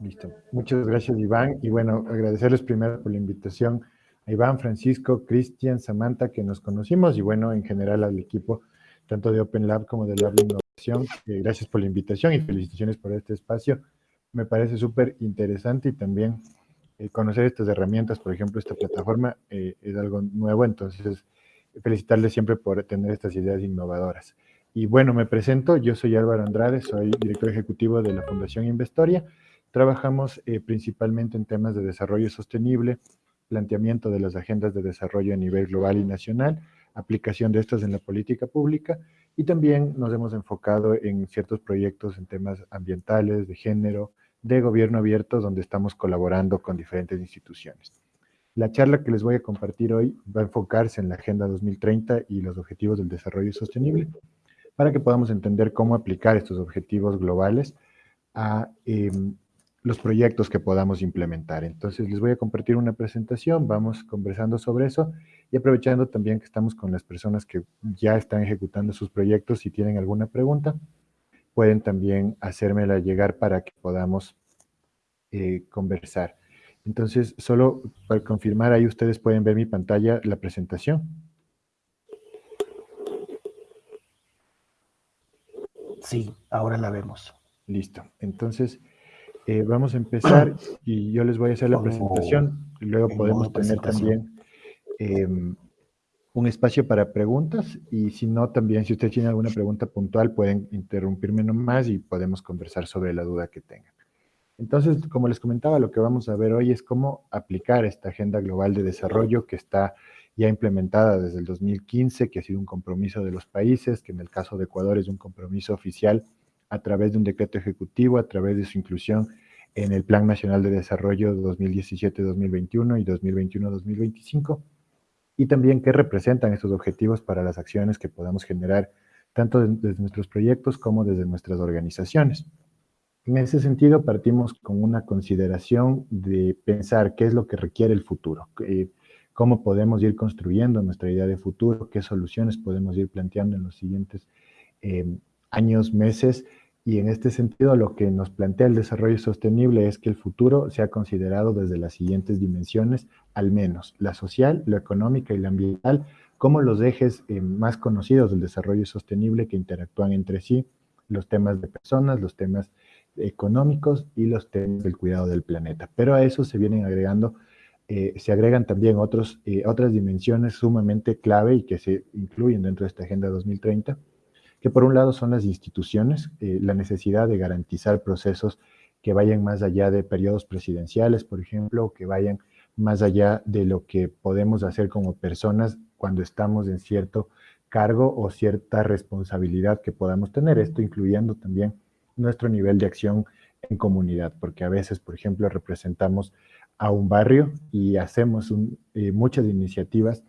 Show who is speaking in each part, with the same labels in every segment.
Speaker 1: Listo. Muchas gracias, Iván. Y bueno, agradecerles primero por la invitación a Iván, Francisco, Cristian, Samantha, que nos conocimos, y bueno, en general al equipo, tanto de Open Lab como de Lab de Innovación. Eh, gracias por la invitación y felicitaciones por este espacio. Me parece súper interesante y también eh, conocer estas herramientas, por ejemplo, esta plataforma eh, es algo nuevo, entonces felicitarles siempre por tener estas ideas innovadoras. Y bueno, me presento, yo soy Álvaro Andrade, soy director ejecutivo de la Fundación Investoria. Trabajamos eh, principalmente en temas de desarrollo sostenible, planteamiento de las agendas de desarrollo a nivel global y nacional, aplicación de estas en la política pública y también nos hemos enfocado en ciertos proyectos en temas ambientales, de género, de gobierno abierto, donde estamos colaborando con diferentes instituciones. La charla que les voy a compartir hoy va a enfocarse en la Agenda 2030 y los Objetivos del Desarrollo Sostenible, para que podamos entender cómo aplicar estos objetivos globales a em, los proyectos que podamos implementar. Entonces, les voy a compartir una presentación, vamos conversando sobre eso y aprovechando también que estamos con las personas que ya están ejecutando sus proyectos, si tienen alguna pregunta, pueden también hacérmela llegar para que podamos eh, conversar. Entonces, solo para confirmar, ahí ustedes pueden ver mi pantalla, la presentación.
Speaker 2: Sí, ahora la vemos.
Speaker 1: Listo. Entonces, eh, vamos a empezar y yo les voy a hacer la presentación. Luego podemos tener también em, un espacio para preguntas y si no, también si ustedes tienen alguna pregunta puntual pueden interrumpirme nomás y podemos conversar sobre la duda que tengan. Entonces, como les comentaba, lo que vamos a ver hoy es cómo aplicar esta Agenda Global de Desarrollo que está ya implementada desde el 2015, que ha sido un compromiso de los países, que en el caso de Ecuador es un compromiso oficial a través de un decreto ejecutivo, a través de su inclusión en el Plan Nacional de Desarrollo 2017-2021 y 2021-2025, y también qué representan estos objetivos para las acciones que podamos generar tanto desde nuestros proyectos como desde nuestras organizaciones. En ese sentido, partimos con una consideración de pensar qué es lo que requiere el futuro, cómo podemos ir construyendo nuestra idea de futuro, qué soluciones podemos ir planteando en los siguientes eh, años, meses, y en este sentido lo que nos plantea el desarrollo sostenible es que el futuro sea considerado desde las siguientes dimensiones, al menos la social, la económica y la ambiental, como los ejes eh, más conocidos del desarrollo sostenible que interactúan entre sí, los temas de personas, los temas económicos y los temas del cuidado del planeta. Pero a eso se vienen agregando, eh, se agregan también otros, eh, otras dimensiones sumamente clave y que se incluyen dentro de esta Agenda 2030, que por un lado son las instituciones, eh, la necesidad de garantizar procesos que vayan más allá de periodos presidenciales, por ejemplo, que vayan más allá de lo que podemos hacer como personas cuando estamos en cierto cargo o cierta responsabilidad que podamos tener, esto incluyendo también nuestro nivel de acción en comunidad, porque a veces, por ejemplo, representamos a un barrio y hacemos eh, muchas iniciativas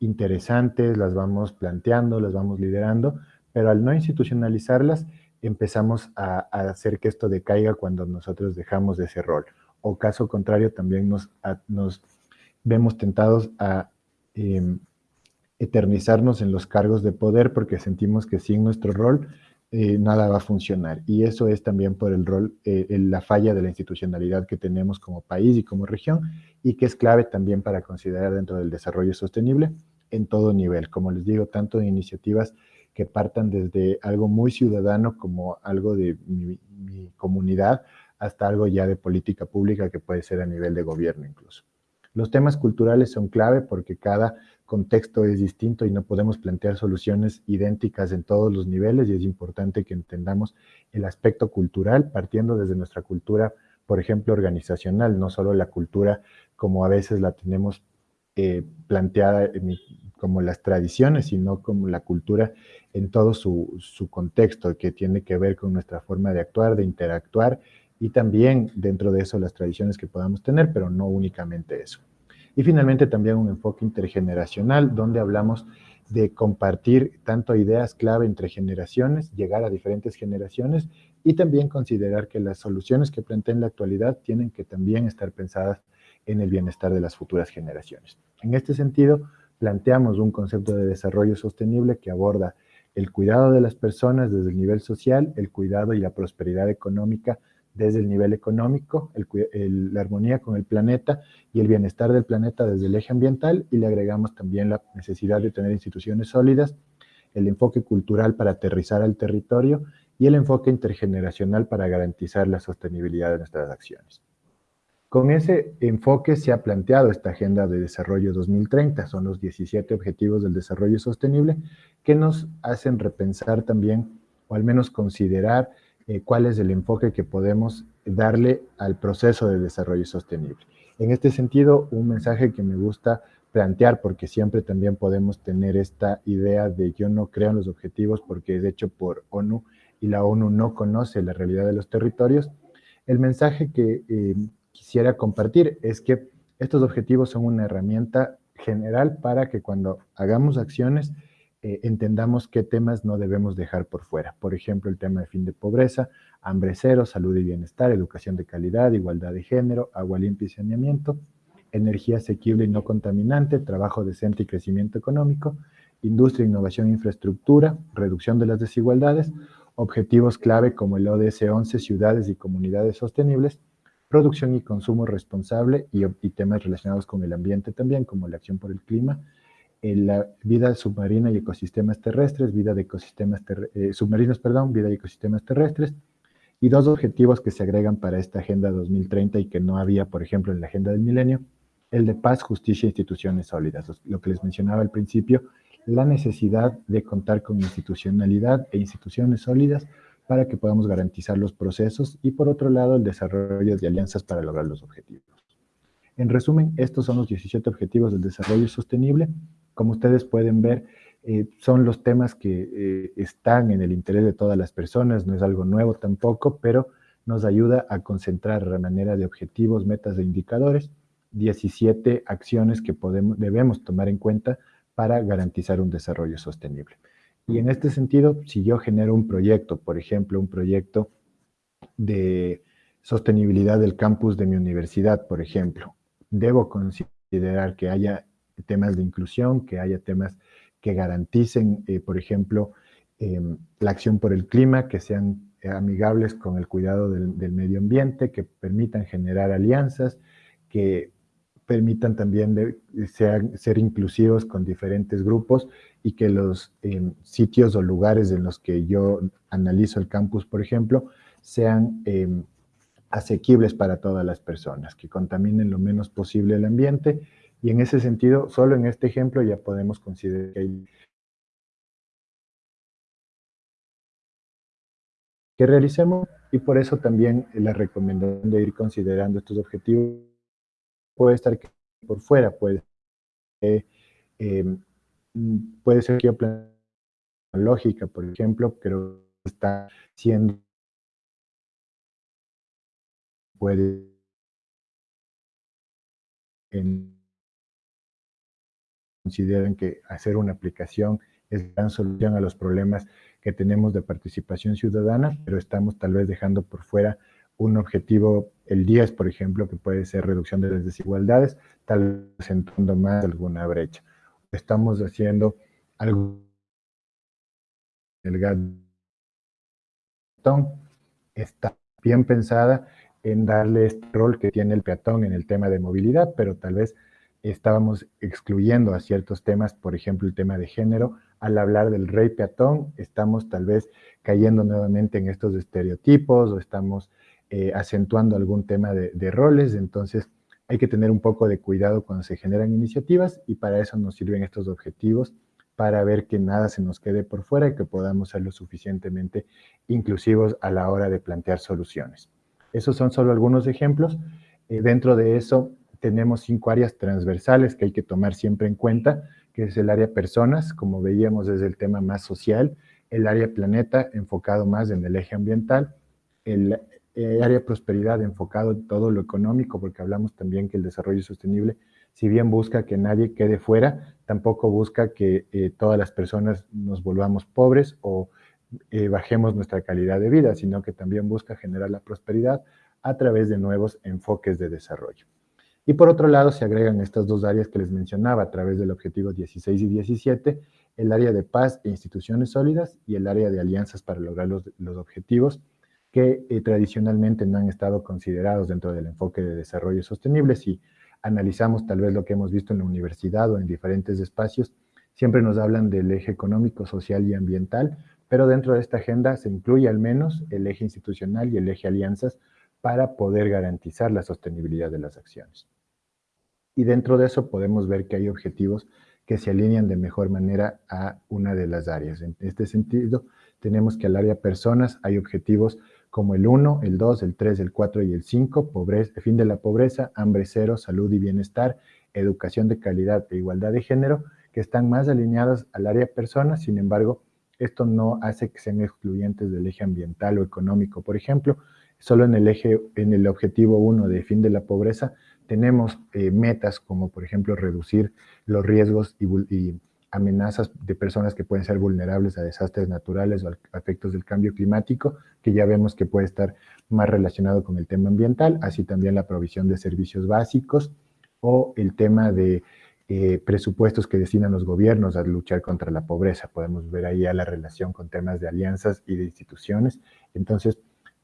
Speaker 1: interesantes, las vamos planteando, las vamos liderando, pero al no institucionalizarlas, empezamos a, hacer que esto decaiga cuando nosotros dejamos de ese rol. O caso contrario, también nos, nos vemos tentados a em, eternizarnos en los cargos de poder porque sentimos que sin nuestro rol eh, nada va a funcionar. Y eso es también por el rol, eh, la falla de la institucionalidad que tenemos como país y como región, y que es clave también para considerar dentro del desarrollo sostenible en todo nivel. Como les digo, tanto de iniciativas que partan desde algo muy ciudadano como algo de mi, mi comunidad, hasta algo ya de política pública que puede ser a nivel de gobierno incluso. Los temas culturales son clave porque cada contexto es distinto y no podemos plantear soluciones idénticas en todos los niveles y es importante que entendamos el aspecto cultural partiendo desde nuestra cultura, por ejemplo, organizacional, no solo la cultura como a veces la tenemos eh, planteada como las tradiciones, sino como la cultura en todo su, su contexto, que tiene que ver con nuestra forma de actuar, de interactuar y también dentro de eso las tradiciones que podamos tener, pero no únicamente eso. Y finalmente también un enfoque intergeneracional, donde hablamos de compartir tanto ideas clave entre generaciones, llegar a diferentes generaciones y también considerar que las soluciones que planteen la actualidad tienen que también estar pensadas en el bienestar de las futuras generaciones. En este sentido, planteamos un concepto de desarrollo sostenible que aborda el cuidado de las personas desde el nivel social, el cuidado y la prosperidad económica desde el nivel económico, la armonía con el planeta y el bienestar del planeta desde el eje ambiental y le agregamos también la necesidad de tener instituciones sólidas, el enfoque cultural para aterrizar al territorio y el enfoque intergeneracional para garantizar la sostenibilidad de nuestras acciones. Con ese enfoque se ha planteado esta Agenda de Desarrollo 2030, son los 17 Objetivos del Desarrollo Sostenible, que nos hacen repensar también, o al menos considerar, eh, cuál es el enfoque que podemos darle al proceso de desarrollo sostenible. En este sentido, un mensaje que me gusta plantear, porque siempre también podemos tener esta idea de yo no creo en los objetivos porque es hecho por ONU y la ONU no conoce la realidad de los territorios, el mensaje que eh, quisiera compartir es que estos objetivos son una herramienta general para que cuando hagamos acciones eh, entendamos qué temas no debemos dejar por fuera. Por ejemplo, el tema de fin de pobreza, hambre cero, salud y bienestar, educación de calidad, igualdad de género, agua limpia y saneamiento, energía asequible y no contaminante, trabajo decente y crecimiento económico, industria, innovación e infraestructura, reducción de las desigualdades, objetivos clave como el ODS 11, ciudades y comunidades sostenibles, producción y consumo responsable y, temas relacionados con el ambiente también, como la acción por el clima, eh, la vida submarina y ecosistemas terrestres, vida de ecosistemas eh, submarinos, perdón, vida y ecosistemas terrestres, y dos objetivos que se agregan para esta Agenda 2030 y que no había, por ejemplo, en la Agenda del Milenio, el de paz, justicia e instituciones sólidas, lo que les mencionaba al principio, la necesidad de contar con institucionalidad e instituciones sólidas para que podamos garantizar los procesos y por otro lado el desarrollo de alianzas para lograr los objetivos. En resumen, estos son los 17 objetivos del desarrollo sostenible. Como ustedes pueden ver, eh, son los temas que eh, están en el interés de todas las personas, no es algo nuevo tampoco, pero nos ayuda a concentrar de manera de objetivos, metas e indicadores, 17 acciones que podemos, debemos tomar en cuenta para garantizar un desarrollo sostenible. Y en este sentido, si yo genero un proyecto, por ejemplo, un proyecto de sostenibilidad del campus de mi universidad, por ejemplo, debo considerar que haya temas de inclusión, que haya temas que garanticen, eh, por ejemplo, em, la acción por el clima, que sean amigables con el cuidado del, del medio ambiente, que permitan generar alianzas, que permitan también de, ser inclusivos con diferentes grupos y que los em, sitios o lugares en los que yo analizo el campus, por ejemplo, sean em, asequibles para todas las personas, que contaminen lo menos posible el ambiente. Y en ese sentido, solo en este ejemplo ya podemos considerar que hay que realicemos y por eso también la recomendación de ir considerando estos objetivos puede estar por fuera, puede, eh, puede ser que lógica, por ejemplo, pero está siendo puede consideran que hacer una aplicación es gran solución a los problemas que tenemos de participación ciudadana, pero estamos tal vez dejando por fuera un objetivo, el 10, por ejemplo, que puede ser reducción de las desigualdades, tal vez acentuando más alguna brecha. Estamos haciendo algo el gatón está bien pensada en darle este rol que tiene el peatón en el tema de movilidad, pero tal vez estábamos excluyendo a ciertos temas, por ejemplo, el tema de género. Al hablar del rey peatón, estamos tal vez cayendo nuevamente en estos estereotipos o estamos eh, acentuando algún tema de, roles, entonces hay que tener un poco de cuidado cuando se generan iniciativas y para eso nos sirven estos objetivos, para ver que nada se nos quede por fuera y que podamos ser lo suficientemente inclusivos a la hora de plantear soluciones. Esos son solo algunos ejemplos. Eh, dentro de eso tenemos cinco áreas transversales que hay que tomar siempre en cuenta, que es el área personas, como veíamos es el tema más social, el área planeta enfocado más en el eje ambiental, el eh, área de prosperidad enfocado en todo lo económico, porque hablamos también que el desarrollo sostenible, si bien busca que nadie quede fuera, tampoco busca que eh, todas las personas nos volvamos pobres o eh, bajemos nuestra calidad de vida, sino que también busca generar la prosperidad a través de nuevos enfoques de desarrollo. Y por otro lado, se agregan estas dos áreas que les mencionaba a través del objetivo 16 y 17, el área de paz e instituciones sólidas y el área de alianzas para lograr los, los objetivos que eh, tradicionalmente no han estado considerados dentro del enfoque de desarrollo sostenible. Si analizamos tal vez lo que hemos visto en la universidad o en diferentes espacios, siempre nos hablan del eje económico, social y ambiental, pero dentro de esta agenda se incluye al menos el eje institucional y el eje alianzas para poder garantizar la sostenibilidad de las acciones. Y dentro de eso podemos ver que hay objetivos que se alinean de mejor manera a una de las áreas. En este sentido, tenemos que al área personas hay objetivos como el 1, el 2, el 3, el 4 y el 5, pobreza, fin de la pobreza, hambre cero, salud y bienestar, educación de calidad e igualdad de género, que están más alineados al área personas, sin embargo, esto no hace que sean excluyentes del eje ambiental o económico. Por ejemplo, solo en el eje, en el objetivo 1 de fin de la pobreza, tenemos eh, metas como, por ejemplo, reducir los riesgos y, y amenazas de personas que pueden ser vulnerables a desastres naturales o a efectos del cambio climático, que ya vemos que puede estar más relacionado con el tema ambiental, así también la provisión de servicios básicos o el tema de eh, presupuestos que destinan los gobiernos a luchar contra la pobreza. Podemos ver ahí la relación con temas de alianzas y de instituciones. Entonces,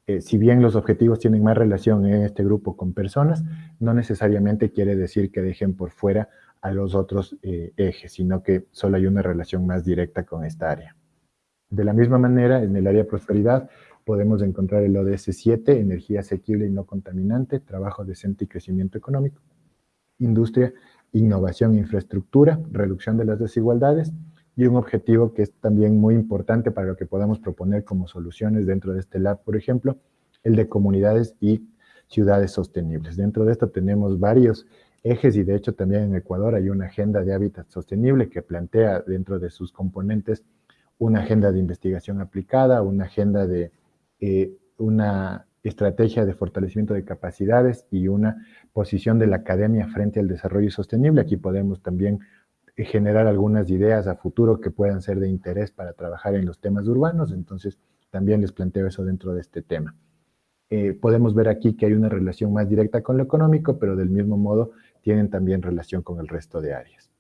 Speaker 1: eh, si bien los objetivos tienen más relación en este grupo con personas, no necesariamente quiere decir que dejen por fuera a los otros eh, ejes, sino que solo hay una relación más directa con esta área. De la misma manera, en el área prosperidad, podemos encontrar el ODS 7, energía asequible y no contaminante, trabajo decente y crecimiento económico, industria, innovación e infraestructura, reducción de las desigualdades, y un objetivo que es también muy importante para lo que podamos proponer como soluciones dentro de este lab, por ejemplo, el de comunidades y ciudades sostenibles. Dentro de esto tenemos varios ejes y de hecho también en Ecuador hay una agenda de hábitat sostenible que plantea dentro de sus componentes una agenda de investigación aplicada, una agenda de eh, una estrategia de fortalecimiento de capacidades y una posición de la academia frente al desarrollo sostenible. Aquí podemos también eh, generar algunas ideas a futuro que puedan ser de interés para trabajar en los temas urbanos, entonces también les planteo eso dentro de este tema. Eh, podemos ver aquí que hay una relación más directa con lo económico, pero del mismo modo tienen también relación con el resto de áreas.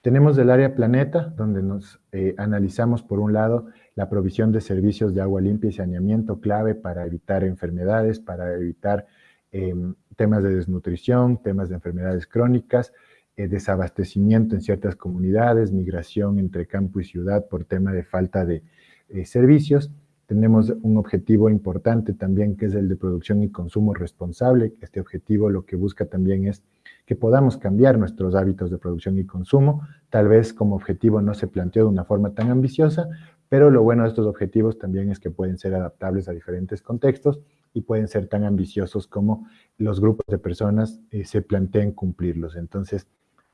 Speaker 1: Tenemos el área planeta, donde nos eh, analizamos por un lado la provisión de servicios de agua limpia y saneamiento clave para evitar enfermedades, para evitar em, temas de desnutrición, temas de enfermedades crónicas, eh, desabastecimiento en ciertas comunidades, migración entre campo y ciudad por tema de falta de eh, servicios, tenemos un objetivo importante también que es el de producción y consumo responsable. Este objetivo lo que busca también es que podamos cambiar nuestros hábitos de producción y consumo. Tal vez como objetivo no se planteó de una forma tan ambiciosa, pero lo bueno de estos objetivos también es que pueden ser adaptables a diferentes contextos y pueden ser tan ambiciosos como los grupos de personas eh, se planteen cumplirlos. Entonces,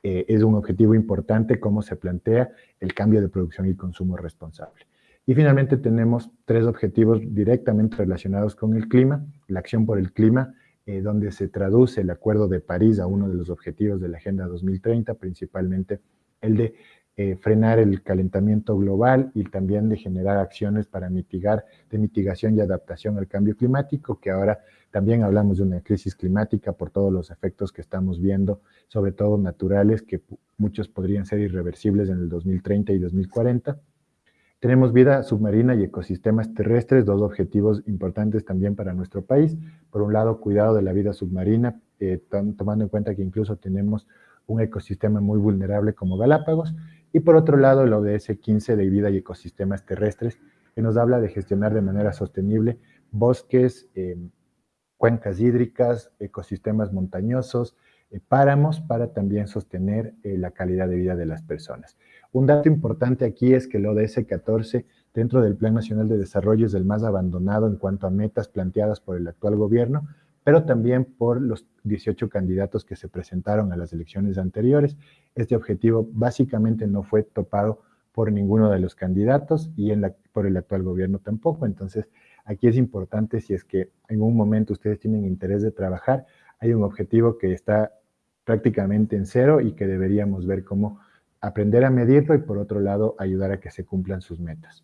Speaker 1: eh, es un objetivo importante cómo se plantea el cambio de producción y consumo responsable. Y finalmente tenemos tres objetivos directamente relacionados con el clima, la acción por el clima, eh, donde se traduce el Acuerdo de París a uno de los objetivos de la Agenda 2030, principalmente el de eh, frenar el calentamiento global y también de generar acciones para mitigar, de mitigación y adaptación al cambio climático, que ahora también hablamos de una crisis climática por todos los efectos que estamos viendo, sobre todo naturales, que muchos podrían ser irreversibles en el 2030 y 2040 tenemos vida submarina y ecosistemas terrestres, dos objetivos importantes también para nuestro país. Por un lado, cuidado de la vida submarina, eh, tomando en cuenta que incluso tenemos un ecosistema muy vulnerable como Galápagos. Y por otro lado, el ODS 15 de vida y ecosistemas terrestres, que nos habla de gestionar de manera sostenible bosques, eh, cuencas hídricas, ecosistemas montañosos, páramos para también sostener la calidad de vida de las personas. Un dato importante aquí es que el ODS 14 dentro del Plan Nacional de Desarrollo es el más abandonado en cuanto a metas planteadas por el actual gobierno, pero también por los 18 candidatos que se presentaron a las elecciones anteriores. Este objetivo básicamente no fue topado por ninguno de los candidatos y por el actual gobierno tampoco. Entonces, aquí es importante si es que en un momento ustedes tienen interés de trabajar, hay un objetivo que está prácticamente en cero y que deberíamos ver cómo aprender a medirlo y por otro lado ayudar a que se cumplan sus metas.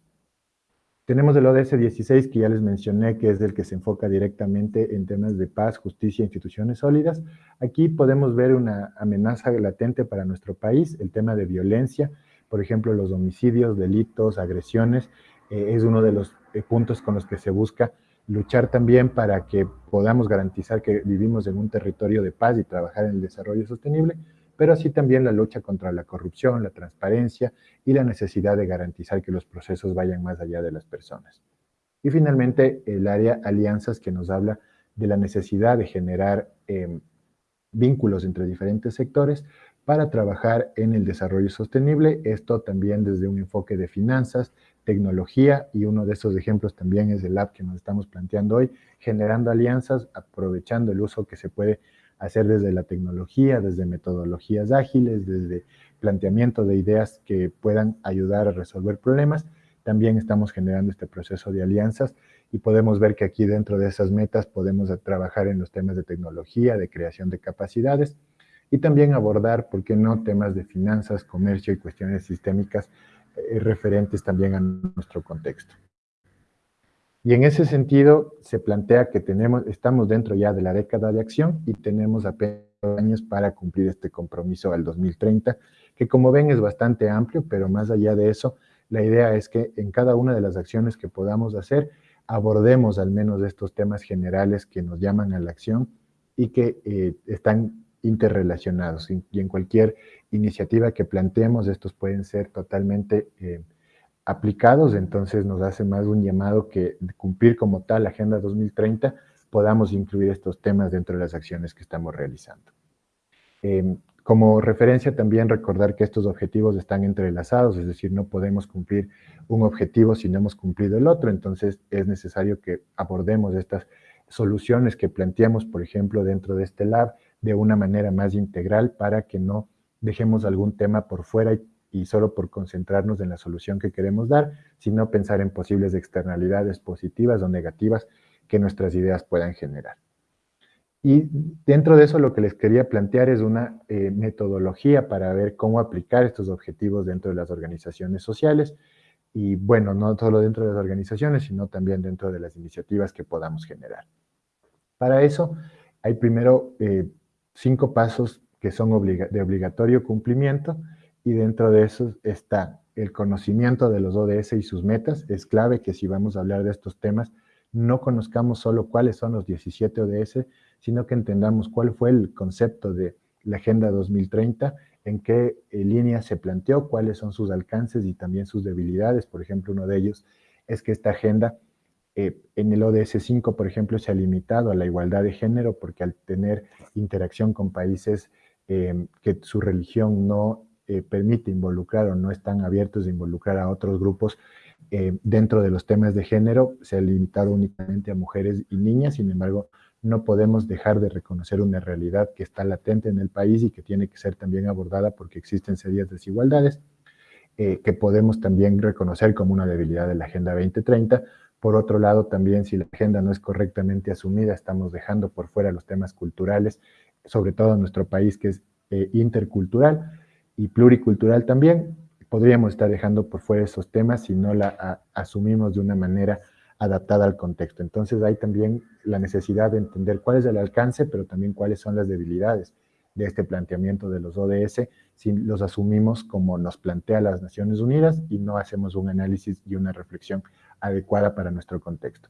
Speaker 1: Tenemos el ODS 16 que ya les mencioné que es el que se enfoca directamente en temas de paz, justicia e instituciones sólidas. Aquí podemos ver una amenaza latente para nuestro país, el tema de violencia, por ejemplo, los homicidios, delitos, agresiones, eh, es uno de los eh, puntos con los que se busca luchar también para que podamos garantizar que vivimos en un territorio de paz y trabajar en el desarrollo sostenible, pero así también la lucha contra la corrupción, la transparencia y la necesidad de garantizar que los procesos vayan más allá de las personas. Y finalmente, el área alianzas que nos habla de la necesidad de generar em, vínculos entre diferentes sectores para trabajar en el desarrollo sostenible, esto también desde un enfoque de finanzas, tecnología, y uno de esos ejemplos también es el app que nos estamos planteando hoy, generando alianzas, aprovechando el uso que se puede hacer desde la tecnología, desde metodologías ágiles, desde planteamiento de ideas que puedan ayudar a resolver problemas. También estamos generando este proceso de alianzas y podemos ver que aquí dentro de esas metas podemos trabajar en los temas de tecnología, de creación de capacidades y también abordar, ¿por qué no?, temas de finanzas, comercio y cuestiones sistémicas eh, referentes también a nuestro contexto. Y en ese sentido, se plantea que tenemos, estamos dentro ya de la década de acción y tenemos apenas años para cumplir este compromiso al 2030, que como ven es bastante amplio, pero más allá de eso, la idea es que en cada una de las acciones que podamos hacer, abordemos al menos estos temas generales que nos llaman a la acción y que eh, están interrelacionados. Y, en cualquier iniciativa que planteemos, estos pueden ser totalmente eh, aplicados, entonces nos hace más un llamado que cumplir como tal la Agenda 2030 podamos incluir estos temas dentro de las acciones que estamos realizando. Em, como referencia también recordar que estos objetivos están entrelazados, es decir, no podemos cumplir un objetivo si no hemos cumplido el otro, entonces es necesario que abordemos estas soluciones que planteamos, por ejemplo, dentro de este lab, de una manera más integral para que no dejemos algún tema por fuera y solo por concentrarnos en la solución que queremos dar, sino pensar en posibles externalidades positivas o negativas que nuestras ideas puedan generar. Y dentro de eso lo que les quería plantear es una eh, metodología para ver cómo aplicar estos objetivos dentro de las organizaciones sociales y bueno, no solo dentro de las organizaciones, sino también dentro de las iniciativas que podamos generar. Para eso hay primero eh, cinco pasos que son de obligatorio cumplimiento y dentro de eso está el conocimiento de los ODS y sus metas. Es clave que si vamos a hablar de estos temas, no conozcamos solo cuáles son los 17 ODS, sino que entendamos cuál fue el concepto de la Agenda 2030, en qué eh, línea se planteó, cuáles son sus alcances y también sus debilidades. Por ejemplo, uno de ellos es que esta agenda eh, en el ODS 5, por ejemplo, se ha limitado a la igualdad de género porque al tener interacción con países eh, que su religión no eh, permite involucrar o no están abiertos a involucrar a otros grupos eh, dentro de los temas de género, se ha limitado únicamente a mujeres y niñas, sin embargo, no podemos dejar de reconocer una realidad que está latente en el país y que tiene que ser también abordada porque existen serias desigualdades, eh, que podemos también reconocer como una debilidad de la Agenda 2030. Por otro lado, también si la agenda no es correctamente asumida, estamos dejando por fuera los temas culturales, sobre todo en nuestro país que es intercultural, y pluricultural también, podríamos estar dejando por fuera esos temas si no la asumimos de una manera adaptada al contexto. Entonces hay también la necesidad de entender cuál es el alcance, pero también cuáles son las debilidades de este planteamiento de los ODS si los asumimos como nos plantea las Naciones Unidas y no hacemos un análisis y una reflexión adecuada para nuestro contexto.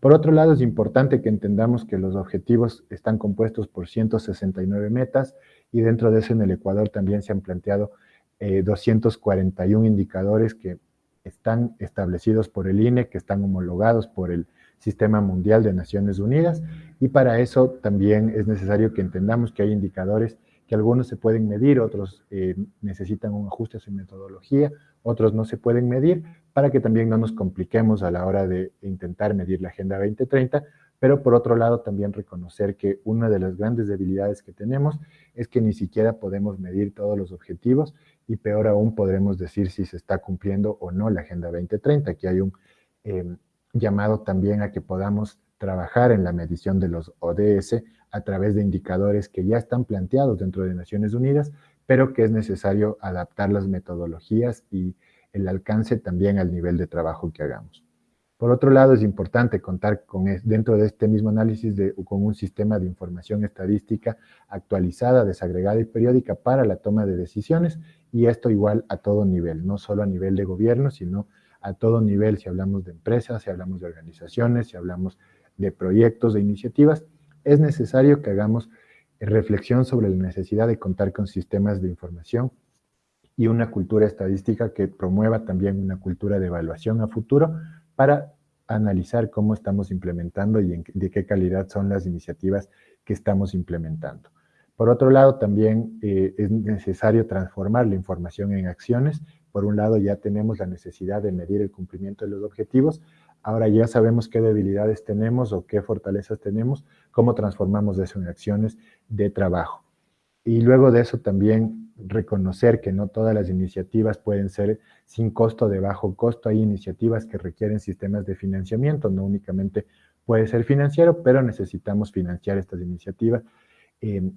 Speaker 1: Por otro lado, es importante que entendamos que los objetivos están compuestos por 169 metas y dentro de eso en el Ecuador también se han planteado 241 eh, indicadores que están establecidos por el INE, que están homologados por el Sistema Mundial de Naciones Unidas y para eso también es necesario que entendamos que hay indicadores que algunos se pueden medir, otros eh, necesitan un ajuste a su metodología, otros no se pueden medir, para que también no nos compliquemos a la hora de intentar medir la Agenda 2030, pero por otro lado también reconocer que una de las grandes debilidades que tenemos es que ni siquiera podemos medir todos los objetivos y peor aún podremos decir si se está cumpliendo o no la Agenda 2030, que hay un em, llamado también a que podamos trabajar en la medición de los ODS a través de indicadores que ya están planteados dentro de Naciones Unidas, pero que es necesario adaptar las metodologías y el alcance también al nivel de trabajo que hagamos. Por otro lado, es importante contar con, dentro de este mismo análisis de, con un sistema de información estadística actualizada, desagregada y periódica para la toma de decisiones, y esto igual a todo nivel, no solo a nivel de gobierno, sino a todo nivel, si hablamos de empresas, si hablamos de organizaciones, si hablamos de proyectos, de iniciativas, es necesario que hagamos reflexión sobre la necesidad de contar con sistemas de información y una cultura estadística que promueva también una cultura de evaluación a futuro para analizar cómo estamos implementando y de qué calidad son las iniciativas que estamos implementando. Por otro lado, también eh, es necesario transformar la información en acciones. Por un lado, ya tenemos la necesidad de medir el cumplimiento de los objetivos. Ahora ya sabemos qué debilidades tenemos o qué fortalezas tenemos, cómo transformamos eso en acciones de trabajo. Y luego de eso también reconocer que no todas las iniciativas pueden ser sin costo de bajo costo. Hay iniciativas que requieren sistemas de financiamiento, no únicamente puede ser financiero, pero necesitamos financiar estas iniciativas. Eh,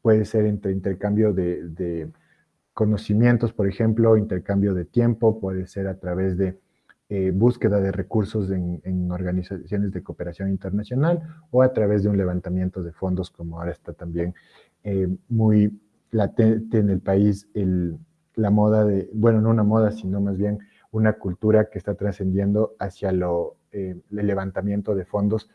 Speaker 1: puede ser entre intercambio de, conocimientos, por ejemplo, intercambio de tiempo, puede ser a través de eh, búsqueda de recursos en, en, organizaciones de cooperación internacional o a través de un levantamiento de fondos, como ahora está también eh, muy latente en el país el, la moda de, bueno, no una moda, sino más bien una cultura que está trascendiendo hacia lo, eh, el levantamiento de fondos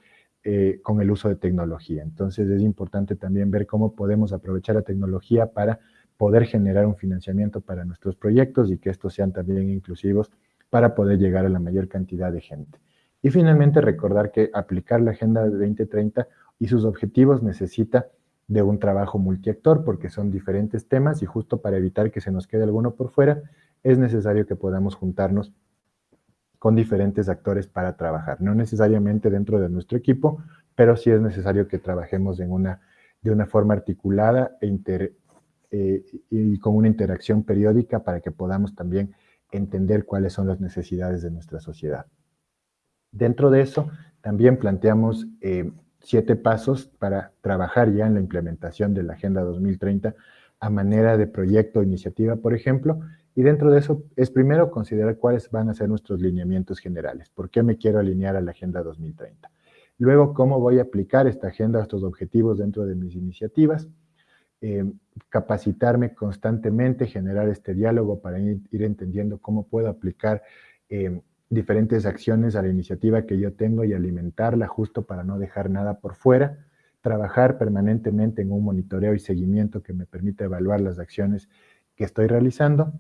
Speaker 1: eh, con el uso de tecnología. Entonces es importante también ver cómo podemos aprovechar la tecnología para poder generar un financiamiento para nuestros proyectos y que estos sean también inclusivos para poder llegar a la mayor cantidad de gente. Y finalmente recordar que aplicar la Agenda 2030 y sus objetivos necesita de un trabajo multiactor porque son diferentes temas y justo para evitar que se nos quede alguno por fuera, es necesario que podamos juntarnos con diferentes actores para trabajar. No necesariamente dentro de nuestro equipo, pero sí es necesario que trabajemos en una, de una forma articulada e eh, y con una interacción periódica para que podamos también entender cuáles son las necesidades de nuestra sociedad. Dentro de eso, también planteamos eh, siete pasos para trabajar ya en la implementación de la Agenda 2030 a manera de proyecto o iniciativa, por ejemplo, y dentro de eso es primero considerar cuáles van a ser nuestros lineamientos generales, por qué me quiero alinear a la Agenda 2030. Luego, cómo voy a aplicar esta agenda, estos objetivos dentro de mis iniciativas, eh, capacitarme constantemente, generar este diálogo para ir, entendiendo cómo puedo aplicar eh, diferentes acciones a la iniciativa que yo tengo y alimentarla justo para no dejar nada por fuera, trabajar permanentemente en un monitoreo y seguimiento que me permita evaluar las acciones que estoy realizando,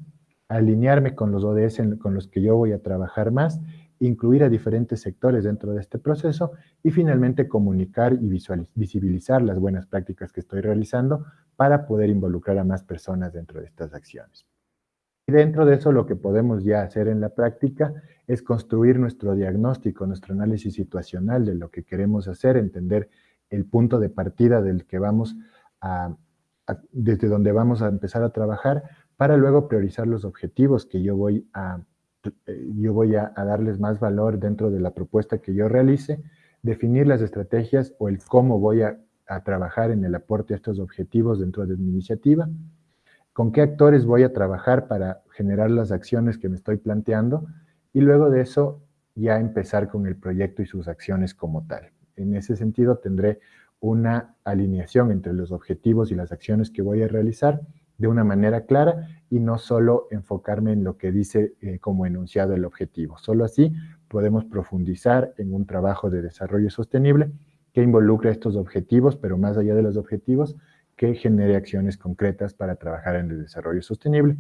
Speaker 1: alinearme con los ODS con los que yo voy a trabajar más, incluir a diferentes sectores dentro de este proceso y finalmente comunicar y visibilizar las buenas prácticas que estoy realizando para poder involucrar a más personas dentro de estas acciones. Y dentro de eso lo que podemos ya hacer en la práctica es construir nuestro diagnóstico, nuestro análisis situacional de lo que queremos hacer, entender el punto de partida del que vamos a, desde donde vamos a empezar a trabajar, para luego priorizar los objetivos que yo voy a, eh, yo voy a, darles más valor dentro de la propuesta que yo realice, definir las estrategias o el cómo voy a, a trabajar en el aporte a estos objetivos dentro de mi iniciativa, con qué actores voy a trabajar para generar las acciones que me estoy planteando y luego de eso ya empezar con el proyecto y sus acciones como tal. En ese sentido tendré una alineación entre los objetivos y las acciones que voy a realizar de una manera clara y no solo enfocarme en lo que dice eh, como enunciado el objetivo. Solo así podemos profundizar en un trabajo de desarrollo sostenible que involucre estos objetivos, pero más allá de los objetivos, que genere acciones concretas para trabajar en el desarrollo sostenible.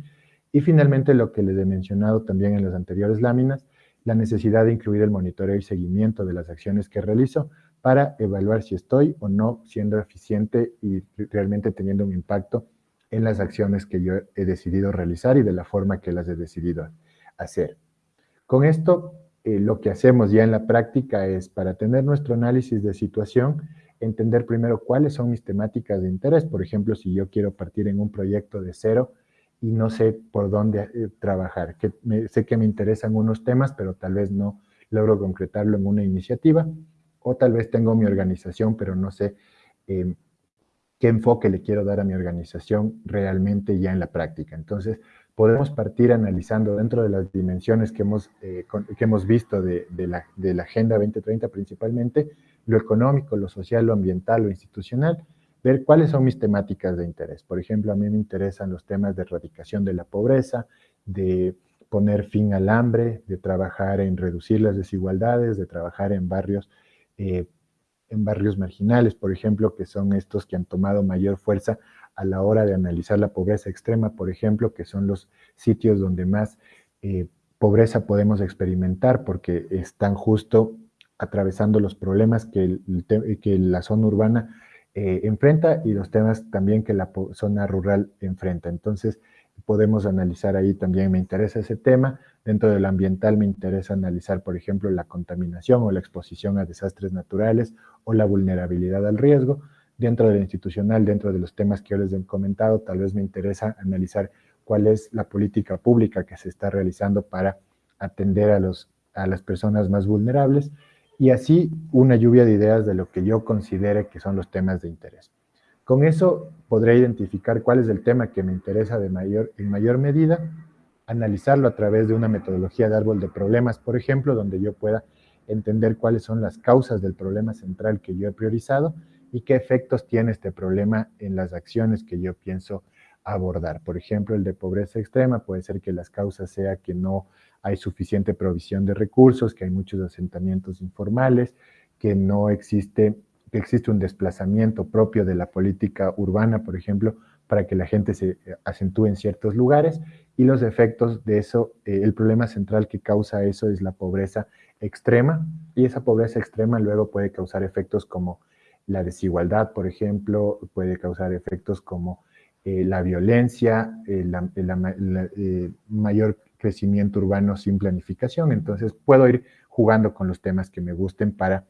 Speaker 1: Y finalmente, lo que les he mencionado también en las anteriores láminas, la necesidad de incluir el monitoreo y seguimiento de las acciones que realizo para evaluar si estoy o no siendo eficiente y realmente teniendo un impacto en las acciones que yo he decidido realizar y de la forma que las he decidido hacer. Con esto, eh, lo que hacemos ya en la práctica es, para tener nuestro análisis de situación, entender primero cuáles son mis temáticas de interés. Por ejemplo, si yo quiero partir en un proyecto de cero y no sé por dónde eh, trabajar, que sé que me interesan unos temas, pero tal vez no logro concretarlo en una iniciativa, o tal vez tengo mi organización, pero no sé em, qué enfoque le quiero dar a mi organización realmente ya en la práctica. Entonces, podemos partir analizando dentro de las dimensiones que hemos, eh, que hemos visto de, de la Agenda 2030 principalmente, lo económico, lo social, lo ambiental, lo institucional, ver cuáles son mis temáticas de interés. Por ejemplo, a mí me interesan los temas de erradicación de la pobreza, de poner fin al hambre, de trabajar en reducir las desigualdades, de trabajar en barrios, eh, en barrios marginales, por ejemplo, que son estos que han tomado mayor fuerza a la hora de analizar la pobreza extrema, por ejemplo, que son los sitios donde más eh, pobreza podemos experimentar porque están justo atravesando los problemas que, que la zona urbana eh, enfrenta y los temas también que la zona rural enfrenta. Entonces, podemos analizar ahí también, me interesa ese tema. Dentro del ambiental me interesa analizar, por ejemplo, la contaminación o la exposición a desastres naturales o la vulnerabilidad al riesgo. Dentro del institucional, dentro de los temas que yo les he comentado, tal vez me interesa analizar cuál es la política pública que se está realizando para atender a, los, a las personas más vulnerables y así una lluvia de ideas de lo que yo considere que son los temas de interés. Con eso podré identificar cuál es el tema que me interesa de mayor, en mayor medida, analizarlo a través de una metodología de árbol de problemas, por ejemplo, donde yo pueda entender cuáles son las causas del problema central que yo he priorizado y qué efectos tiene este problema en las acciones que yo pienso abordar. Por ejemplo, el de pobreza extrema puede ser que las causas sea que no hay suficiente provisión de recursos, que hay muchos asentamientos informales, que no existe, que existe un desplazamiento propio de la política urbana, por ejemplo, para que la gente se eh, acentúe en ciertos lugares. Y los efectos de eso, eh, el problema central que causa eso es la pobreza extrema. Y esa pobreza extrema luego puede causar efectos como la desigualdad, por ejemplo, puede causar efectos como eh, la violencia, eh, la, mayor crecimiento urbano sin planificación. Entonces puedo ir jugando con los temas que me gusten para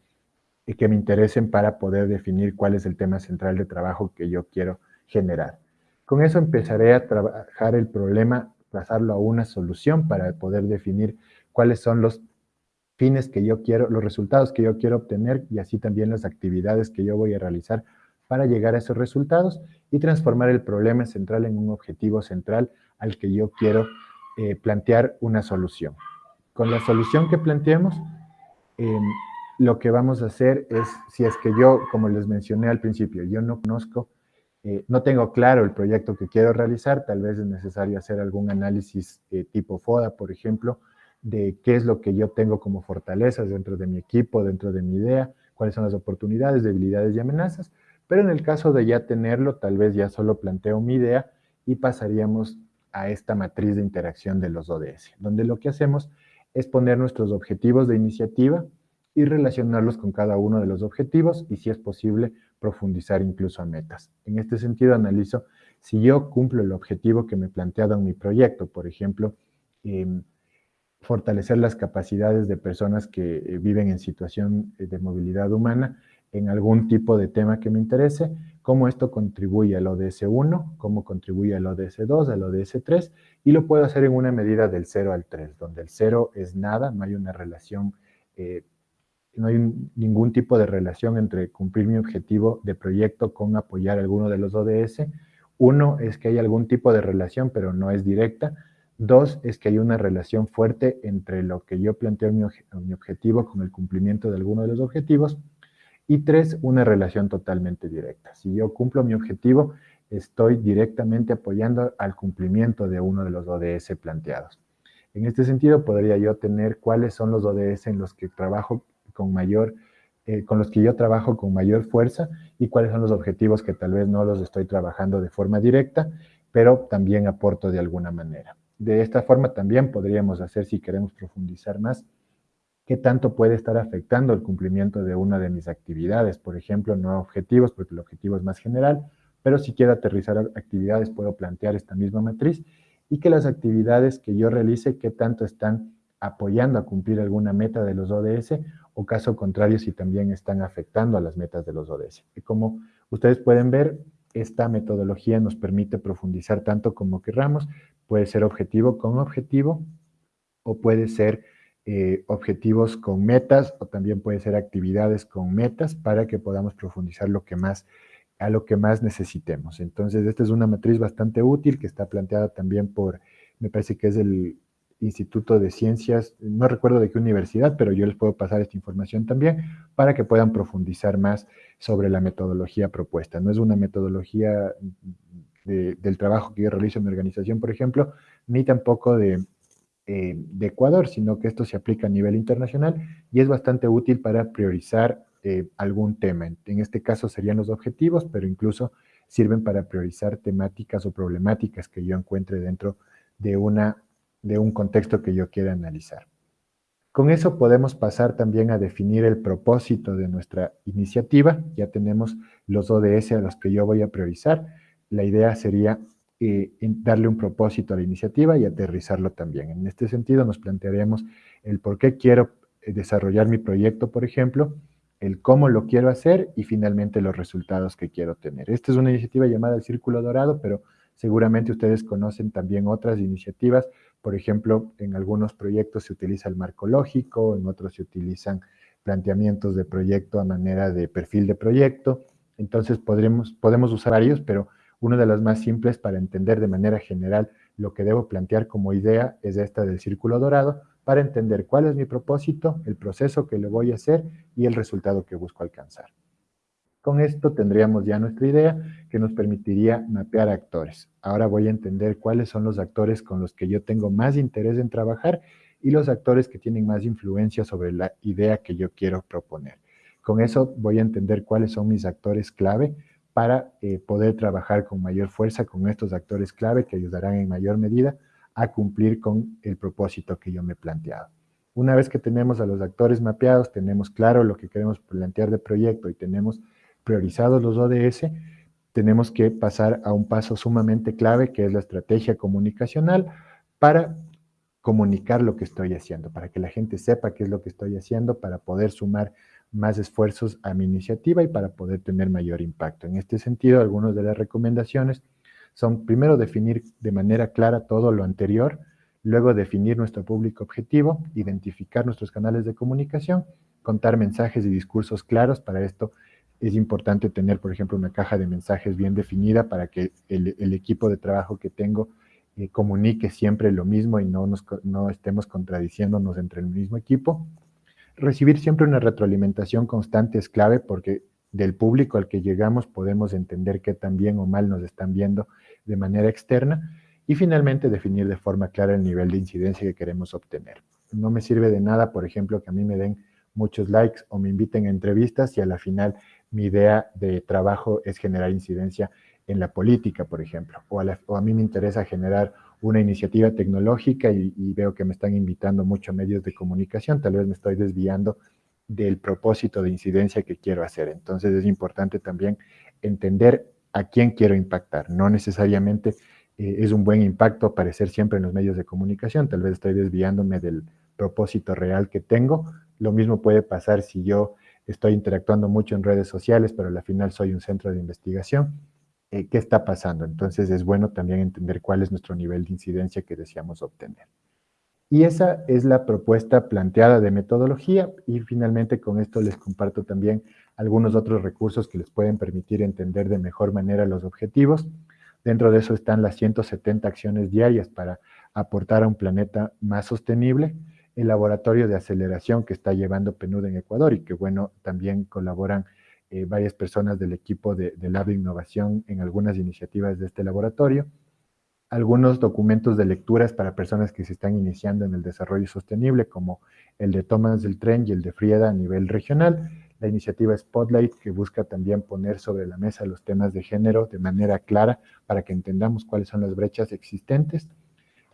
Speaker 1: que me interesen para poder definir cuál es el tema central de trabajo que yo quiero generar. Con eso empezaré a trabajar el problema, pasarlo a una solución para poder definir cuáles son los fines que yo quiero, los resultados que yo quiero obtener y así también las actividades que yo voy a realizar para llegar a esos resultados y transformar el problema central en un objetivo central al que yo quiero eh, plantear una solución. Con la solución que planteemos, em, lo que vamos a hacer es, si es que yo, como les mencioné al principio, yo no conozco, eh, no tengo claro el proyecto que quiero realizar, tal vez es necesario hacer algún análisis eh, tipo FODA, por ejemplo, de qué es lo que yo tengo como fortalezas dentro de mi equipo, dentro de mi idea, cuáles son las oportunidades, debilidades y amenazas, pero en el caso de ya tenerlo, tal vez ya solo planteo mi idea y pasaríamos a esta matriz de interacción de los ODS, donde lo que hacemos es poner nuestros objetivos de iniciativa y relacionarlos con cada uno de los objetivos y si es posible profundizar incluso a metas. En este sentido analizo si yo cumplo el objetivo que me he planteado en mi proyecto, por ejemplo, em, fortalecer las capacidades de personas que eh, viven en situación de movilidad humana en algún tipo de tema que me interese, cómo esto contribuye al ODS 1, cómo contribuye al ODS 2, al ODS 3, y lo puedo hacer en una medida del 0 al 3, donde el 0 es nada, no hay una relación, eh, no hay ningún tipo de relación entre cumplir mi objetivo de proyecto con apoyar alguno de los ODS. Uno es que hay algún tipo de relación, pero no es directa. Dos, es que hay una relación fuerte entre lo que yo planteo mi, mi objetivo con el cumplimiento de alguno de los objetivos. Y tres, una relación totalmente directa. Si yo cumplo mi objetivo, estoy directamente apoyando al cumplimiento de uno de los ODS planteados. En este sentido, podría yo tener cuáles son los ODS en los que trabajo con mayor, eh, con los que yo trabajo con mayor fuerza y cuáles son los objetivos que tal vez no los estoy trabajando de forma directa, pero también aporto de alguna manera. De esta forma también podríamos hacer, si queremos profundizar más, qué tanto puede estar afectando el cumplimiento de una de mis actividades. Por ejemplo, no objetivos, porque el objetivo es más general, pero si quiero aterrizar actividades, puedo plantear esta misma matriz y que las actividades que yo realice, qué tanto están apoyando a cumplir alguna meta de los ODS o caso contrario, si también están afectando a las metas de los ODS. Y como ustedes pueden ver, esta metodología nos permite profundizar tanto como querramos. Puede ser objetivo con objetivo o puede ser eh, objetivos con metas o también puede ser actividades con metas para que podamos profundizar lo que más, a lo que más necesitemos. Entonces, esta es una matriz bastante útil que está planteada también por, me parece que es el Instituto de Ciencias, no recuerdo de qué universidad, pero yo les puedo pasar esta información también para que puedan profundizar más sobre la metodología propuesta. No es una metodología del trabajo que yo realizo en mi organización, por ejemplo, ni tampoco de eh, de Ecuador, sino que esto se aplica a nivel internacional y es bastante útil para priorizar eh, algún tema. En este caso serían los objetivos, pero incluso sirven para priorizar temáticas o problemáticas que yo encuentre dentro de, una, de un contexto que yo quiera analizar. Con eso podemos pasar también a definir el propósito de nuestra iniciativa. Ya tenemos los ODS a los que yo voy a priorizar. La idea sería eh, darle un propósito a la iniciativa y aterrizarlo también. En este sentido nos plantearemos el por qué quiero eh, desarrollar mi proyecto, por ejemplo, el cómo lo quiero hacer y finalmente los resultados que quiero tener. Esta es una iniciativa llamada el Círculo Dorado, pero seguramente ustedes conocen también otras iniciativas. Por ejemplo, en algunos proyectos se utiliza el marco lógico, en otros se utilizan planteamientos de proyecto a manera de perfil de proyecto. Entonces podremos, podemos usar varios, pero una de las más simples para entender de manera general lo que debo plantear como idea es esta del círculo dorado, para entender cuál es mi propósito, el proceso que le voy a hacer y el resultado que busco alcanzar. Con esto tendríamos ya nuestra idea que nos permitiría mapear actores. Ahora voy a entender cuáles son los actores con los que yo tengo más interés en trabajar y los actores que tienen más influencia sobre la idea que yo quiero proponer. Con eso voy a entender cuáles son mis actores clave para eh, poder trabajar con mayor fuerza con estos actores clave que ayudarán en mayor medida a cumplir con el propósito que yo me he planteado. Una vez que tenemos a los actores mapeados, tenemos claro lo que queremos plantear de proyecto y tenemos priorizados los ODS, tenemos que pasar a un paso sumamente clave que es la estrategia comunicacional para comunicar lo que estoy haciendo, para que la gente sepa qué es lo que estoy haciendo, para poder sumar más esfuerzos a mi iniciativa y para poder tener mayor impacto. En este sentido, algunas de las recomendaciones son primero definir de manera clara todo lo anterior, luego definir nuestro público objetivo, identificar nuestros canales de comunicación, contar mensajes y discursos claros. Para esto es importante tener, por ejemplo, una caja de mensajes bien definida para que el, equipo de trabajo que tengo eh, comunique siempre lo mismo y no, nos, no estemos contradiciéndonos entre el mismo equipo. Recibir siempre una retroalimentación constante es clave porque del público al que llegamos podemos entender qué tan bien o mal nos están viendo de manera externa y finalmente definir de forma clara el nivel de incidencia que queremos obtener. No me sirve de nada, por ejemplo, que a mí me den muchos likes o me inviten a entrevistas si a la final mi idea de trabajo es generar incidencia en la política, por ejemplo, o a, mí me interesa generar una iniciativa tecnológica y, veo que me están invitando mucho a medios de comunicación, tal vez me estoy desviando del propósito de incidencia que quiero hacer. Entonces es importante también entender a quién quiero impactar. No necesariamente eh, es un buen impacto aparecer siempre en los medios de comunicación, tal vez estoy desviándome del propósito real que tengo. Lo mismo puede pasar si yo estoy interactuando mucho en redes sociales, pero al final soy un centro de investigación. Eh, ¿Qué está pasando? Entonces es bueno también entender cuál es nuestro nivel de incidencia que deseamos obtener. Y esa es la propuesta planteada de metodología y finalmente con esto les comparto también algunos otros recursos que les pueden permitir entender de mejor manera los objetivos. Dentro de eso están las 170 acciones diarias para aportar a un planeta más sostenible, el laboratorio de aceleración que está llevando PNUD en Ecuador y que bueno, también colaboran eh, varias personas del equipo de, de Lab de Innovación en algunas iniciativas de este laboratorio. Algunos documentos de lecturas para personas que se están iniciando en el desarrollo sostenible, como el de Thomas del Tren y el de Frieda a nivel regional, la iniciativa Spotlight, que busca también poner sobre la mesa los temas de género de manera clara para que entendamos cuáles son las brechas existentes,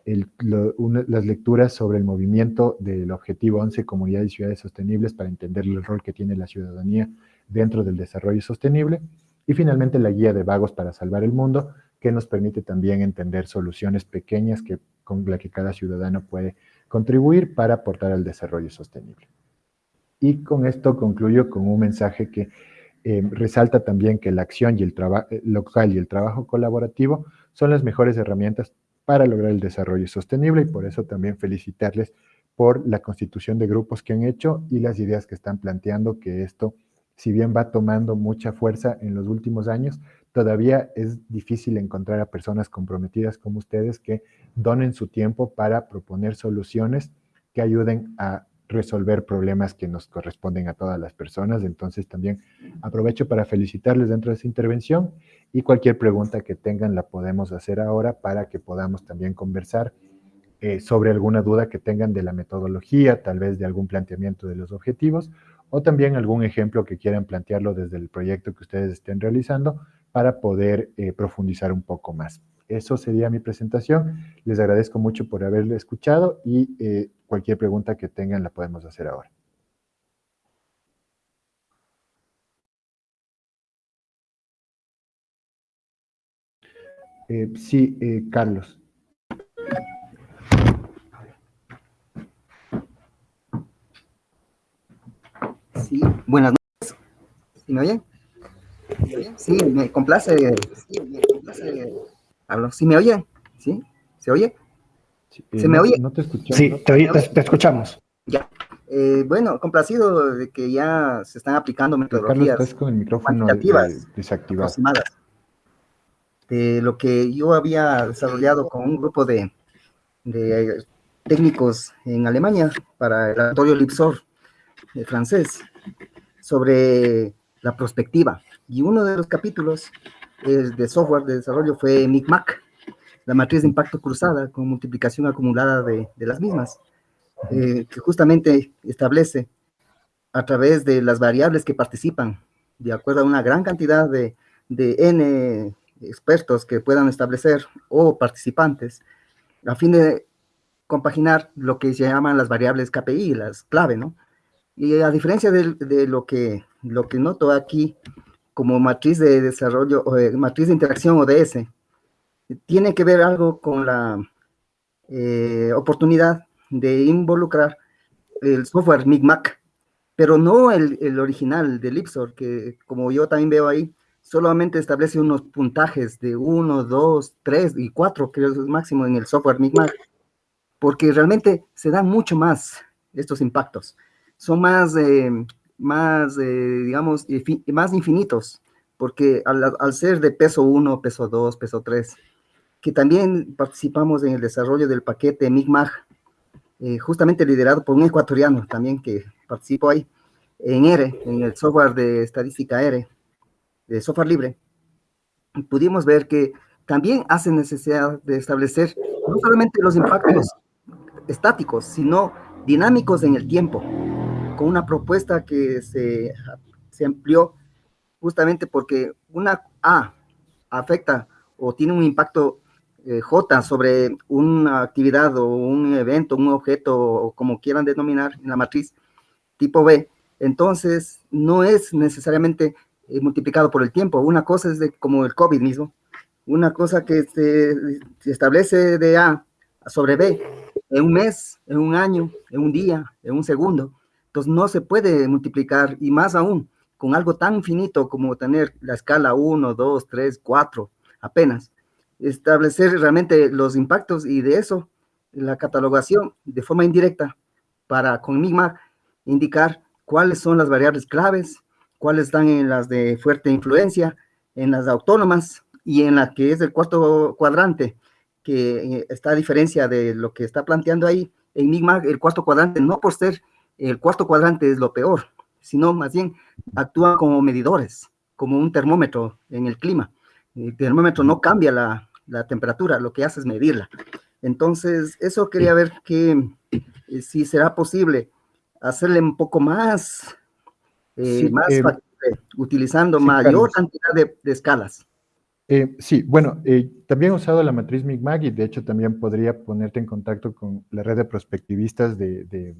Speaker 1: las lecturas sobre el movimiento del Objetivo 11, Comunidades y Ciudades Sostenibles, para entender el rol que tiene la ciudadanía dentro del desarrollo sostenible, y finalmente la guía de vagos para salvar el mundo, que nos permite también entender soluciones pequeñas que, con las que cada ciudadano puede contribuir para aportar al desarrollo sostenible. Y con esto concluyo con un mensaje que eh, resalta también que la acción y el eh, local y el trabajo colaborativo son las mejores herramientas para lograr el desarrollo sostenible y por eso también felicitarles por la constitución de grupos que han hecho y las ideas que están planteando, que esto, si bien va tomando mucha fuerza en los últimos años, todavía es difícil encontrar a personas comprometidas como ustedes que donen su tiempo para proponer soluciones que ayuden a resolver problemas que nos corresponden a todas las personas. Entonces también aprovecho para felicitarles dentro de esa intervención y cualquier pregunta que tengan la podemos hacer ahora para que podamos también conversar eh, sobre alguna duda que tengan de la metodología, tal vez de algún planteamiento de los objetivos, o también algún ejemplo que quieran plantearlo desde el proyecto que ustedes estén realizando para poder eh, profundizar un poco más. Eso sería mi presentación. Les agradezco mucho por haberle escuchado y eh, cualquier pregunta que tengan la podemos hacer ahora. sí, Carlos.
Speaker 3: Sí, buenas noches. ¿Sí me oyen? Sí, me complace. Sí, me complace. Hablo. ¿Sí me oyen? ¿Sí? ¿Se oye? ¿Se me oye?
Speaker 2: No te escuchamos. Sí, te, escuchamos.
Speaker 3: Ya. Eh, bueno, complacido de que ya se están aplicando metodologías
Speaker 1: Carlos, con el micrófono desactivado.
Speaker 3: De lo que yo había desarrollado con un grupo de, de técnicos en Alemania para el laboratorio Lipsor de francés sobre la perspectiva. Y uno de los capítulos de software de desarrollo fue MICMAC, la matriz de impacto cruzada con multiplicación acumulada de, las mismas, eh, que justamente establece a través de las variables que participan, de acuerdo a una gran cantidad de, de N expertos que puedan establecer o participantes, a fin de compaginar lo que se llaman las variables KPI, las clave, ¿no? Y a diferencia de, lo, que, lo que noto aquí como matriz de desarrollo, o matriz de interacción ODS, tiene que ver algo con la eh, oportunidad de involucrar el software MIGMAC, pero no el, el, original de Lipsor, que como yo también veo ahí, solamente establece unos puntajes de 1, 2, 3 y 4, que es máximo en el software MIGMAC, porque realmente se dan mucho más estos impactos son más, eh, más eh, digamos, más infinitos, porque al, ser de peso 1, peso 2, peso 3, que también participamos en el desarrollo del paquete MIGMAG, eh, justamente liderado por un ecuatoriano también que participó ahí, en ERE, en el software de estadística ERE, de software libre, pudimos ver que también hace necesidad de establecer no solamente los impactos estáticos, sino dinámicos en el tiempo una propuesta que se, se amplió justamente porque una A afecta o tiene un impacto eh, J sobre una actividad o un evento, un objeto, o como quieran denominar en la matriz tipo B, entonces no es necesariamente eh, multiplicado por el tiempo. Una cosa es de, como el COVID mismo, una cosa que se establece de A sobre B en un mes, en un año, en un día, en un segundo, entonces no se puede multiplicar y más aún con algo tan finito como tener la escala 1, 2, 3, 4 apenas. Establecer realmente los impactos y de eso la catalogación de forma indirecta para con MIGMA indicar cuáles son las variables claves, cuáles están en las de fuerte influencia, en las autónomas y en la que es el cuarto cuadrante, que eh, está a diferencia de lo que está planteando ahí, en MIGMA el cuarto cuadrante no por ser el cuarto cuadrante es lo peor, sino más bien actúan como medidores, como un termómetro en el clima. El termómetro no cambia la, temperatura, lo que hace es medirla. Entonces, eso quería ver que eh, si será posible hacerle un poco más, eh, más eh, utilizando mayor cantidad de, escalas.
Speaker 1: sí, bueno, también he usado la matriz MIGMAG y de hecho también podría ponerte en contacto con la red de prospectivistas de de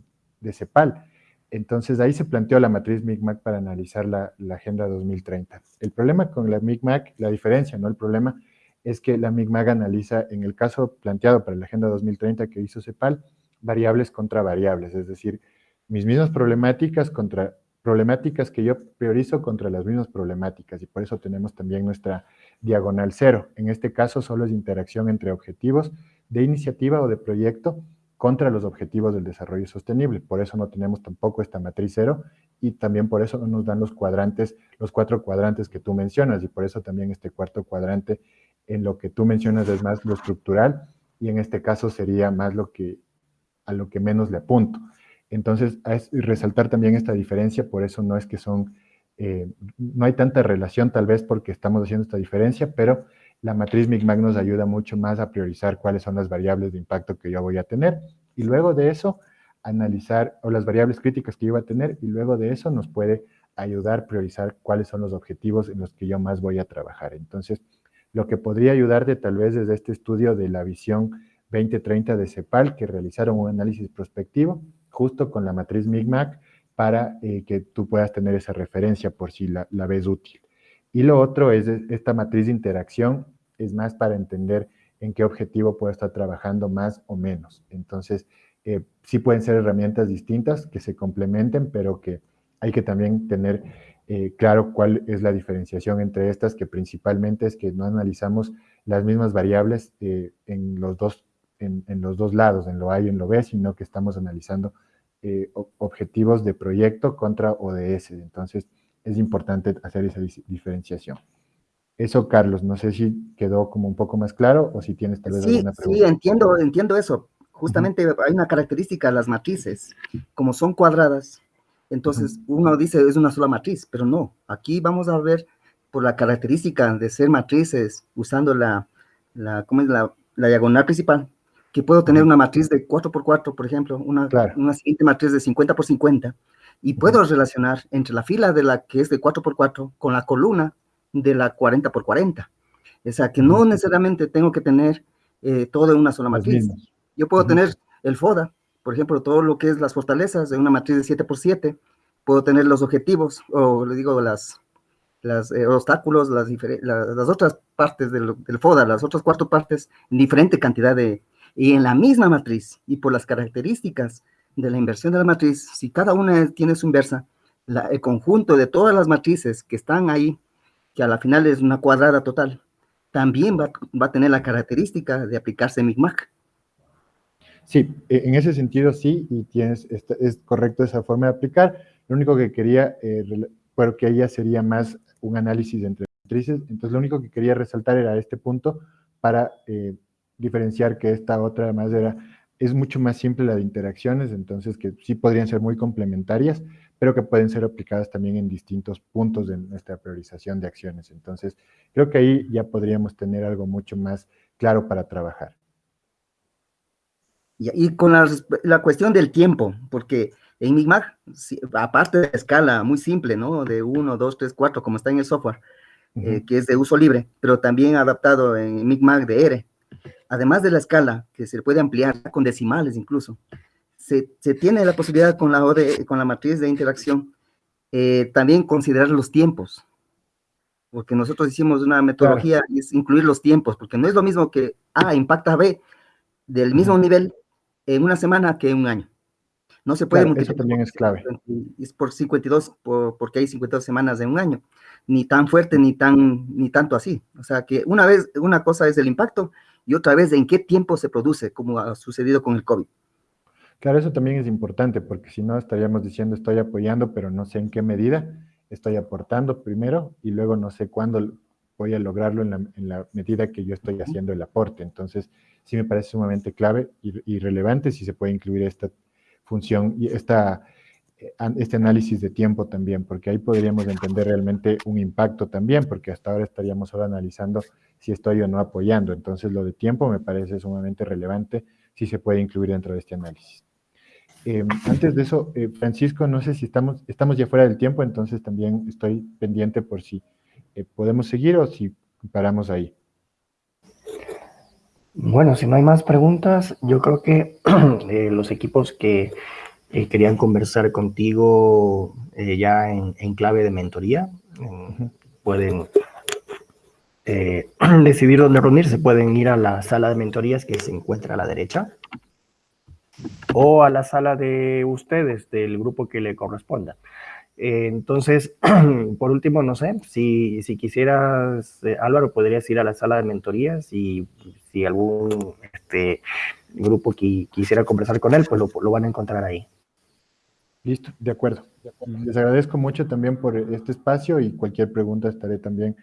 Speaker 1: CEPAL. Entonces ahí se planteó la matriz MICMAC para analizar la, Agenda 2030. El problema con la MICMAC, la diferencia, no el problema, es que la MICMAC analiza, en el caso planteado para la Agenda 2030 que hizo CEPAL, variables contra variables, es decir, mis mismas problemáticas contra problemáticas que yo priorizo contra las mismas problemáticas y por eso tenemos también nuestra diagonal cero. En este caso solo es interacción entre objetivos de iniciativa o de proyecto contra los objetivos del desarrollo sostenible. Por eso no tenemos tampoco esta matriz cero y también por eso no nos dan los cuadrantes, los cuatro cuadrantes que tú mencionas y por eso también este cuarto cuadrante en lo que tú mencionas es más lo estructural y en este caso sería más lo que a lo que menos le apunto. Entonces, es resaltar también esta diferencia, por eso no es que son, eh, no hay tanta relación tal vez porque estamos haciendo esta diferencia, pero la matriz Micmac nos ayuda mucho más a priorizar cuáles son las variables de impacto que yo voy a tener. Y luego de eso, analizar, o las variables críticas que yo voy a tener, y luego de eso nos puede ayudar a priorizar cuáles son los objetivos en los que yo más voy a trabajar. Entonces, lo que podría ayudarte tal vez desde este estudio de la visión 2030 de CEPAL, que realizaron un análisis prospectivo justo con la matriz MIGMAC para eh, que tú puedas tener esa referencia por si la, ves útil. Y lo otro es esta matriz de interacción, es más para entender en qué objetivo puedo estar trabajando más o menos. Entonces, eh, sí pueden ser herramientas distintas que se complementen, pero que hay que también tener eh, claro cuál es la diferenciación entre estas, que principalmente es que no analizamos las mismas variables eh, en, los dos, en, los dos lados, en lo A y en lo B, sino que estamos analizando objetivos de proyecto contra ODS. Entonces, es importante hacer esa diferenciación. Eso, Carlos, no sé si quedó como un poco más claro o si tienes tal vez
Speaker 3: alguna pregunta. Sí, entiendo, entiendo eso. Justamente hay una característica las matrices, como son cuadradas, entonces, uno dice es una sola matriz, pero no. Aquí vamos a ver por la característica de ser matrices usando la, la, ¿cómo es la, la diagonal principal, que puedo tener una matriz de 4x4, por ejemplo, una, una siguiente matriz de 50 por 50, y puedo relacionar entre la fila de la que es de 4x4 con la columna de la 40 por 40. O sea, que no necesariamente tengo que tener eh, todo en una sola matriz. Yo puedo tener el FODA, por ejemplo, todo lo que es las fortalezas de una matriz de 7 por 7, puedo tener los objetivos, o le digo, las, las eh, obstáculos, las, las, otras partes del, FODA, las otras cuatro partes, en diferente cantidad de, y en la misma matriz, y por las características de la inversión de la matriz, si cada una tiene su inversa, el conjunto de todas las matrices que están ahí, que a la final es una cuadrada total, también va, va a tener la característica de aplicarse MICMAC.
Speaker 1: Sí, e, en ese sentido sí, y tienes, es correcto esa forma de aplicar. Lo único que quería, eh, porque ella sería más un análisis entre matrices, entonces lo único que quería resaltar era este punto para eh, diferenciar que esta otra además era, es mucho más simple la de interacciones, entonces que sí podrían ser muy complementarias, pero que pueden ser aplicadas también en distintos puntos de nuestra priorización de acciones. Entonces, creo que ahí ya podríamos tener algo mucho más claro para trabajar.
Speaker 3: Y, con la, cuestión del tiempo, porque en Micmac, aparte de la escala muy simple, ¿no? De 1, 2, 3, 4, como está en el software, eh, que es de uso libre, pero también adaptado en Micmac de R. Además de la escala, que se puede ampliar con decimales incluso, se, tiene la posibilidad con la, con la matriz de interacción eh, también considerar los tiempos, porque nosotros hicimos una metodología y es incluir los tiempos, porque no es lo mismo que A impacta a B del mismo nivel en una semana que en un año. No se puede
Speaker 1: multiplicar. Eso también es clave.
Speaker 3: Es por 52, porque hay 52 semanas de un año. Ni tan fuerte, ni, tan, ni tanto así. O sea que una vez, una cosa es el impacto y otra vez en qué tiempo se produce, como ha sucedido con el COVID.
Speaker 1: Claro, eso también es importante, porque si no estaríamos diciendo estoy apoyando, pero no sé en qué medida estoy aportando primero y luego no sé cuándo voy a lograrlo en la, en la medida que yo estoy haciendo el aporte. Entonces, sí me parece sumamente clave y, relevante si se puede incluir esta función y esta, eh, este análisis de tiempo también, porque ahí podríamos entender realmente un impacto también, porque hasta ahora estaríamos solo analizando si estoy o no apoyando. Entonces, lo de tiempo me parece sumamente relevante si se puede incluir dentro de este análisis. Em, antes de eso, eh, Francisco, no sé si estamos, estamos ya fuera del tiempo, entonces también estoy pendiente por si eh, podemos seguir o si paramos ahí.
Speaker 2: Bueno, si no hay más preguntas, yo creo que eh, los equipos que eh, querían conversar contigo eh, ya en, clave de mentoría pueden decidir dónde reunirse. Pueden ir a la sala de mentorías que se encuentra a la derecha o a la sala de ustedes, del grupo que le corresponda. Eh, entonces, por último, no sé, si, si quisieras, eh, Álvaro, podrías ir a la sala de mentorías y si algún este, grupo quisiera conversar con él, pues lo, van a encontrar ahí.
Speaker 1: Listo, de acuerdo. Les agradezco mucho también por este espacio y cualquier pregunta estaré también,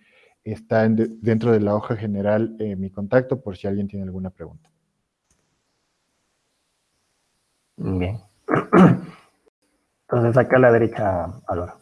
Speaker 1: está dentro de la hoja general eh, mi contacto por si alguien tiene alguna pregunta.
Speaker 2: Bien. Entonces acá a la derecha, Álvaro.